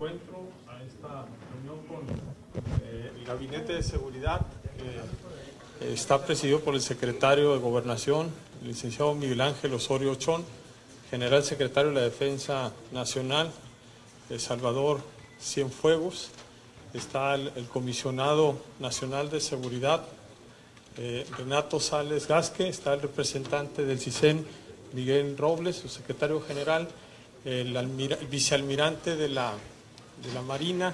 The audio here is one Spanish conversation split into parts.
encuentro a esta reunión con eh, el Gabinete de Seguridad que está presidido por el secretario de Gobernación, el licenciado Miguel Ángel Osorio Ochón, general secretario de la Defensa Nacional, el Salvador Cienfuegos, está el, comisionado nacional de seguridad, eh, Renato Sales Gasque, está el representante del CISEN, Miguel Robles, su secretario general, el vicealmirante de la de la Marina,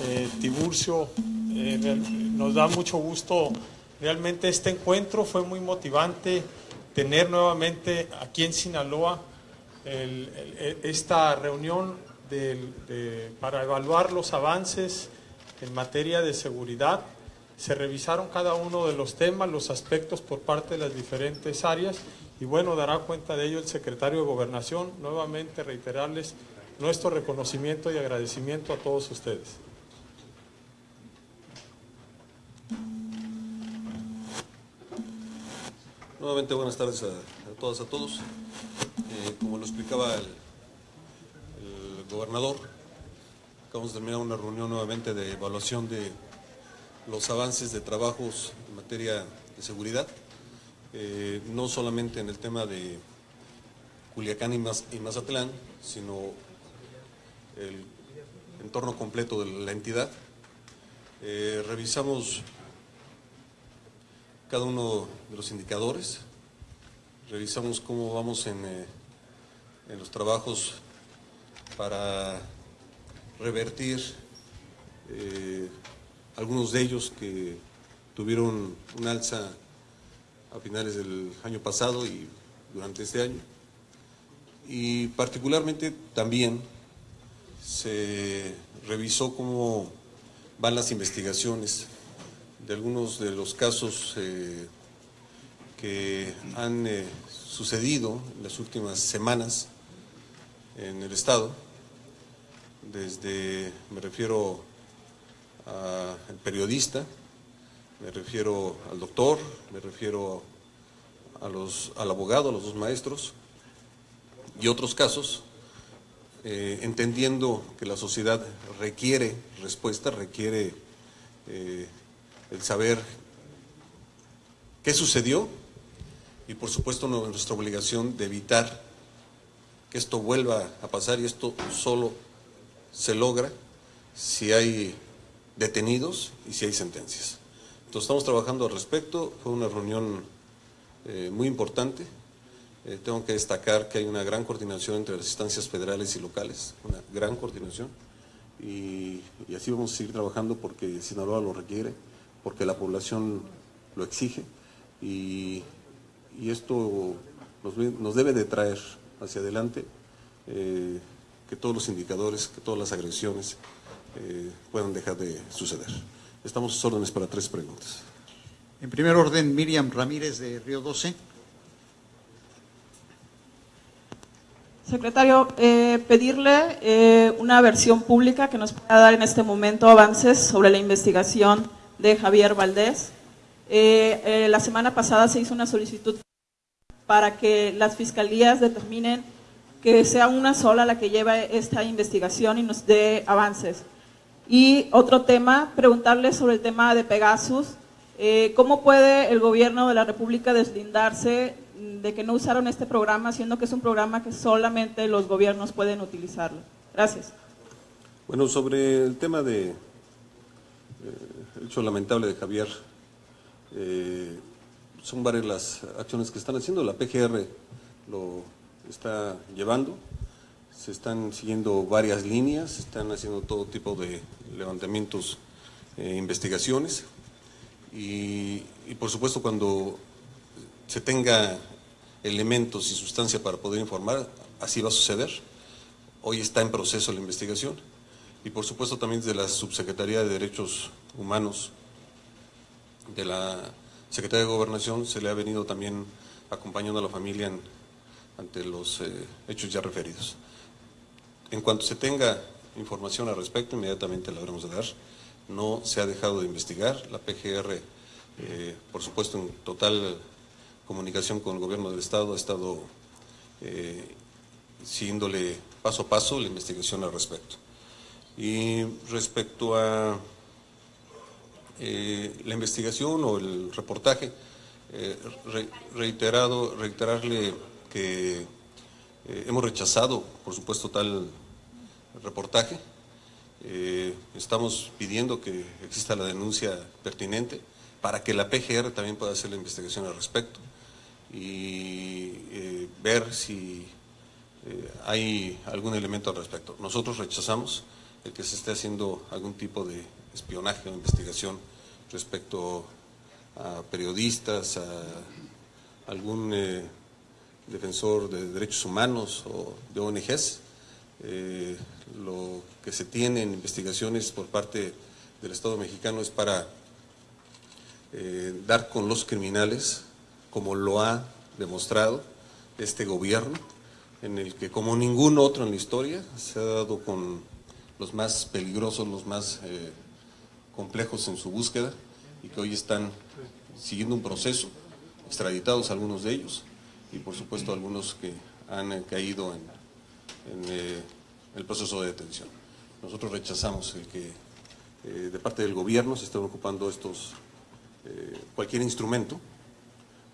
eh, Tiburcio. Eh, nos da mucho gusto realmente este encuentro, fue muy motivante tener nuevamente aquí en Sinaloa el, esta reunión de, para evaluar los avances en materia de seguridad. Se revisaron cada uno de los temas, los aspectos por parte de las diferentes áreas y bueno, dará cuenta de ello el secretario de Gobernación. Nuevamente reiterarles nuestro reconocimiento y agradecimiento a todos ustedes. Nuevamente buenas tardes a, a todas, a todos. Eh, como lo explicaba el, el, gobernador, acabamos de terminar una reunión nuevamente de evaluación de los avances de trabajos en materia de seguridad, eh, no solamente en el tema de Culiacán y, Maz y Mazatlán, sino el entorno completo de la entidad. Eh, revisamos cada uno de los indicadores, revisamos cómo vamos en, eh, en los trabajos para revertir eh, algunos de ellos que tuvieron un alza a finales del año pasado y durante este año. Y particularmente también se revisó cómo van las investigaciones de algunos de los casos eh, que han eh, sucedido en las últimas semanas en el Estado, desde, me refiero al periodista, me refiero al doctor, me refiero a los, al abogado, a los dos maestros, y otros casos eh, entendiendo que la sociedad requiere respuesta, requiere eh, el saber qué sucedió y por supuesto nuestra obligación de evitar que esto vuelva a pasar y esto solo se logra si hay detenidos y si hay sentencias. Entonces estamos trabajando al respecto, fue una reunión eh, muy importante, eh, tengo que destacar que hay una gran coordinación entre las instancias federales y locales, una gran coordinación, y, así vamos a seguir trabajando porque Sinaloa lo requiere, porque la población lo exige, y, esto nos, nos, debe de traer hacia adelante eh, que todos los indicadores, que todas las agresiones eh, puedan dejar de suceder. Estamos a sus órdenes para tres preguntas. En primer orden, Miriam Ramírez de Río 12. Secretario, eh, pedirle eh, una versión pública que nos pueda dar en este momento avances sobre la investigación de Javier Valdés. Eh, la semana pasada se hizo una solicitud para que las fiscalías determinen que sea una sola la que lleva esta investigación y nos dé avances. Y otro tema, preguntarle sobre el tema de Pegasus. ¿Cómo puede el gobierno de la República deslindarse de que no usaron este programa, siendo que es un programa que solamente los gobiernos pueden utilizarlo. Gracias. Bueno, sobre el tema de eh, hecho lamentable de Javier, eh, son varias las acciones que están haciendo, la PGR lo está llevando, se están siguiendo varias líneas, se están haciendo todo tipo de levantamientos, eh, investigaciones y por supuesto cuando se tenga elementos y sustancia para poder informar, así va a suceder. Hoy está en proceso la investigación y por supuesto también desde la Subsecretaría de Derechos Humanos de la Secretaría de Gobernación se le ha venido también acompañando a la familia ante los eh, hechos ya referidos. En cuanto se tenga información al respecto, inmediatamente la habremos de dar. No se ha dejado de investigar, la PGR, eh, por supuesto, en total comunicación con el gobierno del Estado, ha estado eh, siguiéndole paso a paso la investigación al respecto. Y respecto a eh, la investigación o el reportaje, eh, reiterado, reiterarle que eh, hemos rechazado, por supuesto, tal reportaje. estamos pidiendo que exista la denuncia pertinente para que la PGR también pueda hacer la investigación al respecto y ver si hay algún elemento al respecto. Nosotros rechazamos el que se esté haciendo algún tipo de espionaje o investigación respecto a periodistas, a algún eh, defensor de derechos humanos o de ONGs. Eh, lo que se tiene en investigaciones por parte del Estado mexicano es para eh, dar con los criminales, como lo ha demostrado este gobierno, en el que como ningún otro en la historia se ha dado con los más peligrosos, los más complejos en su búsqueda y que hoy están siguiendo un proceso, extraditados algunos de ellos y por supuesto algunos que han caído en, eh, el proceso de detención. Nosotros rechazamos el que eh, de parte del gobierno se estén ocupando estos, eh, cualquier instrumento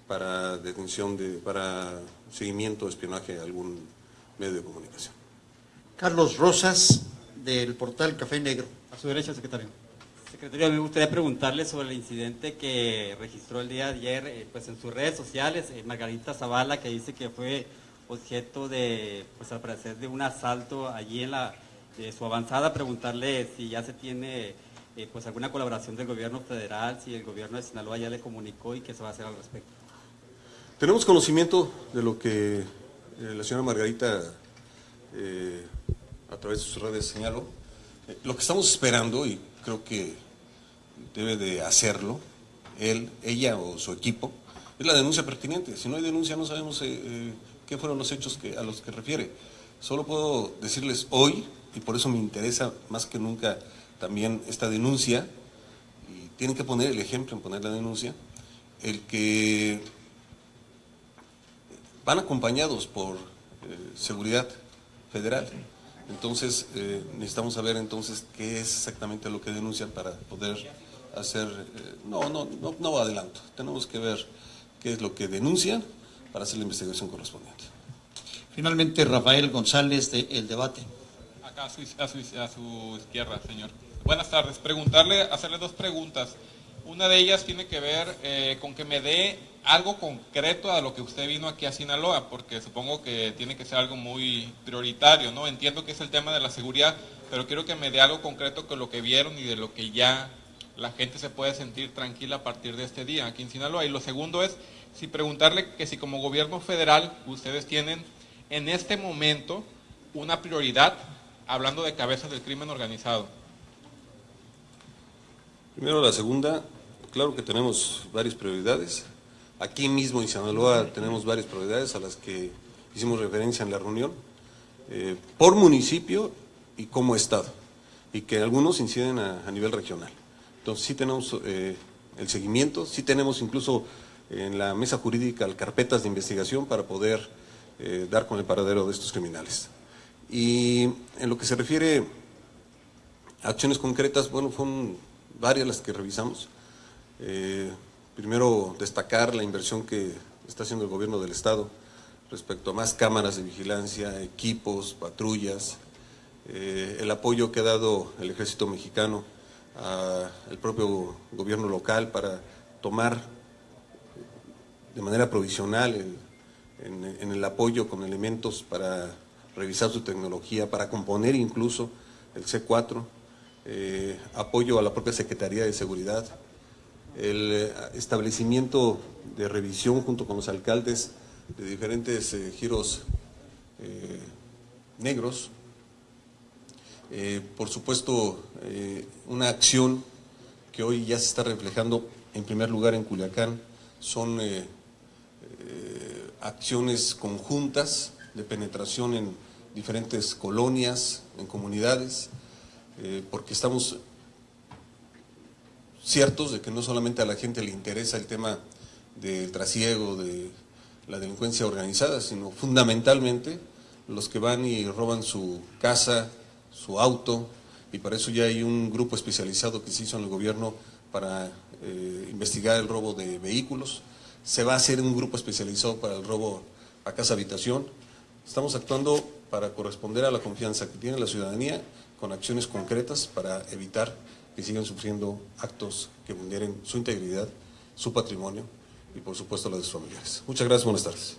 para detención, de, para seguimiento, espionaje a algún medio de comunicación. Carlos Rosas, del portal Café Negro. A su derecha, secretario. Secretario, me gustaría preguntarle sobre el incidente que registró el día de ayer eh, pues en sus redes sociales, eh, Margarita Zavala, que dice que fue objeto de, pues al parecer, de un asalto allí en la, de su avanzada, preguntarle si ya se tiene eh, pues alguna colaboración del gobierno federal, si el gobierno de Sinaloa ya le comunicó y qué se va a hacer al respecto. Tenemos conocimiento de lo que la señora Margarita a través de sus redes señaló. lo que estamos esperando, y creo que debe de hacerlo, él, ella o su equipo, es la denuncia pertinente. Si no hay denuncia no sabemos eh, eh, qué fueron los hechos a los que refiere. Solo puedo decirles hoy, y por eso me interesa más que nunca también esta denuncia, y tienen que poner el ejemplo en poner la denuncia, el que van acompañados por eh, seguridad federal. Entonces, necesitamos saber entonces qué es exactamente lo que denuncian para poder hacer, eh, no, no, no, no adelanto, tenemos que ver qué es lo que denuncian para hacer la investigación correspondiente. Finalmente, Rafael González de El Debate. Acá a su, a su, izquierda, señor. Buenas tardes. Preguntarle, hacerle dos preguntas. Una de ellas tiene que ver eh, con que me dé algo concreto a lo que usted vino aquí a Sinaloa, porque supongo que tiene que ser algo muy prioritario, ¿no? Entiendo que es el tema de la seguridad, pero quiero que me dé algo concreto con lo que vieron y de lo que ya la gente se puede sentir tranquila a partir de este día aquí en Sinaloa. Y lo segundo es, si preguntarle que si como gobierno federal ustedes tienen en este momento una prioridad hablando de cabezas del crimen organizado. Primero la segunda, claro que tenemos varias prioridades. Aquí mismo en Sinaloa tenemos varias prioridades a las que hicimos referencia en la reunión, eh, por municipio y como Estado, y que algunos inciden a nivel regional. Entonces sí tenemos eh, el seguimiento, sí tenemos incluso en la mesa jurídica carpetas de investigación para poder eh, dar con el paradero de estos criminales. Y en lo que se refiere a acciones concretas, bueno, fueron varias las que revisamos. Eh, primero, destacar la inversión que está haciendo el gobierno del Estado respecto a más cámaras de vigilancia, equipos, patrullas, el apoyo que ha dado el ejército mexicano al propio gobierno local para tomar de manera provisional en, el apoyo con elementos para revisar su tecnología, para componer incluso el C4, eh, apoyo a la propia Secretaría de Seguridad, el eh, establecimiento de revisión junto con los alcaldes de diferentes eh, giros negros, eh, por supuesto, una acción que hoy ya se está reflejando en primer lugar en Culiacán son acciones conjuntas de penetración en diferentes colonias, en comunidades, porque estamos ciertos de que no solamente a la gente le interesa el tema del trasiego, de la delincuencia organizada, sino fundamentalmente los que van y roban su casa, su auto y para eso ya hay un grupo especializado que se hizo en el gobierno para eh, investigar el robo de vehículos. Se va a hacer un grupo especializado para el robo a casa habitación. Estamos actuando para corresponder a la confianza que tiene la ciudadanía con acciones concretas para evitar que sigan sufriendo actos que vulneren su integridad, su patrimonio y por supuesto la de sus familiares. Muchas gracias, buenas tardes.